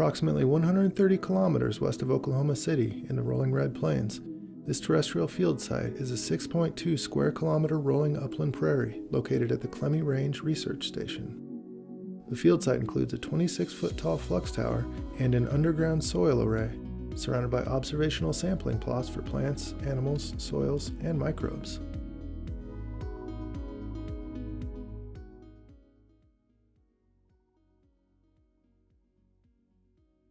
Approximately 130 kilometers west of Oklahoma City in the Rolling Red Plains, this terrestrial field site is a 6.2 square kilometer rolling upland prairie located at the Klemme Range Research Station. The field site includes a 26 foot tall flux tower and an underground soil array, surrounded by observational sampling plots for plants, animals, soils, and microbes.